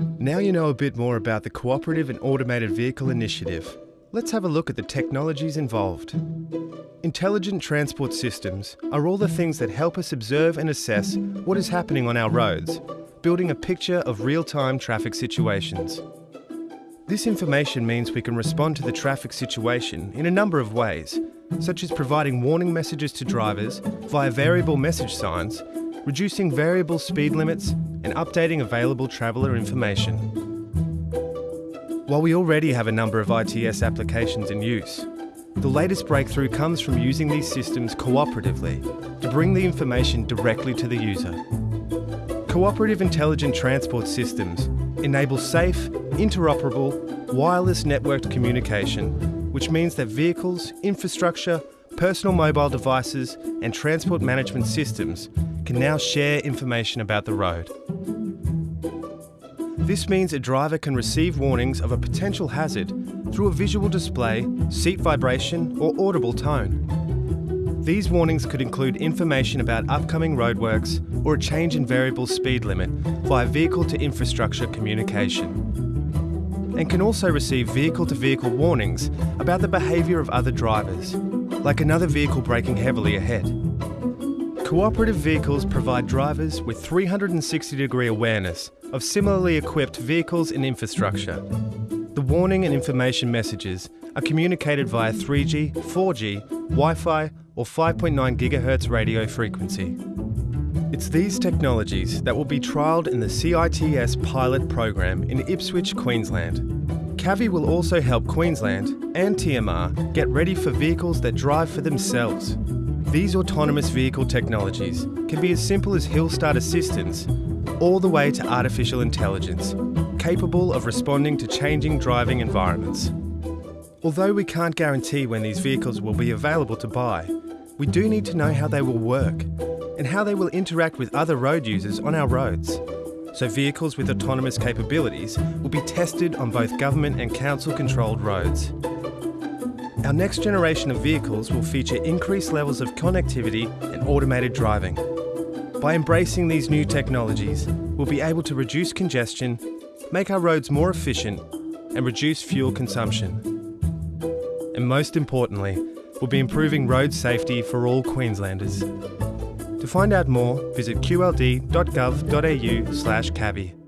Now you know a bit more about the Cooperative and Automated Vehicle Initiative. Let's have a look at the technologies involved. Intelligent transport systems are all the things that help us observe and assess what is happening on our roads, building a picture of real-time traffic situations. This information means we can respond to the traffic situation in a number of ways, such as providing warning messages to drivers via variable message signs, reducing variable speed limits and updating available traveller information. While we already have a number of ITS applications in use, the latest breakthrough comes from using these systems cooperatively to bring the information directly to the user. Cooperative Intelligent Transport Systems enable safe, interoperable, wireless networked communication, which means that vehicles, infrastructure, personal mobile devices and transport management systems can now share information about the road. This means a driver can receive warnings of a potential hazard through a visual display, seat vibration or audible tone. These warnings could include information about upcoming roadworks or a change in variable speed limit via vehicle to infrastructure communication. And can also receive vehicle to vehicle warnings about the behaviour of other drivers, like another vehicle braking heavily ahead. Cooperative vehicles provide drivers with 360 degree awareness of similarly equipped vehicles and infrastructure. The warning and information messages are communicated via 3G, 4G, Wi-Fi or 5.9 GHz radio frequency. It's these technologies that will be trialled in the CITS pilot program in Ipswich, Queensland. CAVI will also help Queensland and TMR get ready for vehicles that drive for themselves. These autonomous vehicle technologies can be as simple as hill start assistance all the way to artificial intelligence, capable of responding to changing driving environments. Although we can't guarantee when these vehicles will be available to buy, we do need to know how they will work and how they will interact with other road users on our roads. So vehicles with autonomous capabilities will be tested on both government and council controlled roads. Our next generation of vehicles will feature increased levels of connectivity and automated driving. By embracing these new technologies, we'll be able to reduce congestion, make our roads more efficient and reduce fuel consumption. And most importantly, we'll be improving road safety for all Queenslanders. To find out more, visit qld.gov.au slash cavi.